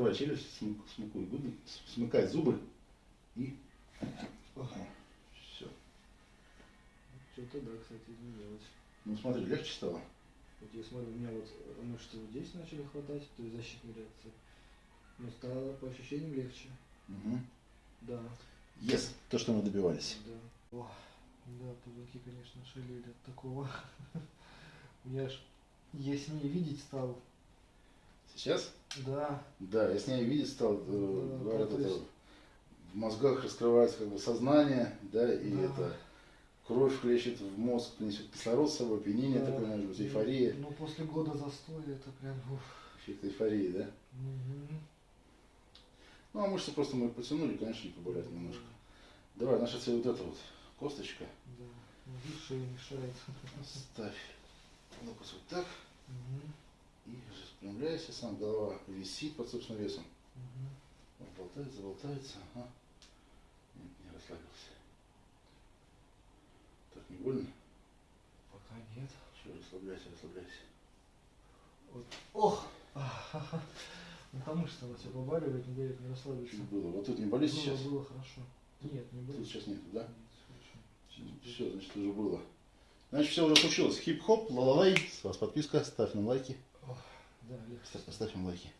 закрывай челюсть, смык- смыкай губы, смыкай зубы и... Ага, все. Что-то да, кстати, изменилось. Ну смотри, легче стало. Вот я смотрю, у меня вот мышцы вот здесь начали хватать, то есть защитные реакции. Но стало по ощущениям легче. Угу. Да, Yes, то, что мы добивались. да. О, да, позвонки, конечно, шалили от такого. Я ж яснее видеть стал. Сейчас? Да, Да, я с ней видеть стал, э, Да, говорят, то это в мозгах раскрывается как бы сознание, да, и Да. это кровь хлещет в мозг, несет кислород с собой, опьянение да. такое, может быть, эйфория, Ну, после года застоя это прям... уф. эффект эйфории, да. Мгм. Ну, а мышцы просто мы потянули, конечно, и поболят немножко. Давай, наша цель вот эта вот косточка. Да, ну, шея мешает. Ставь локоть вот так Мгм. Распрямляйся, сам голова висит под собственным весом. Мгм. Он болтается, болтается, ага. Нет, не расслабился. Так, не больно? Пока нет. Все, расслабляйся, расслабляйся. Вот. Ох! Ахаха. Ну там мышцы она все побаливает, не дает не расслабиться. Чуть было. Вот тут не болит Было, сейчас? было хорошо. Нет, не было. Тут сейчас нету, да? Нет. Все, значит, уже было. Значит, все уже случилось. Хип-хоп, ла-ла-лай. С вас подписка, ставь нам лайки. Да, Ставь им лайки.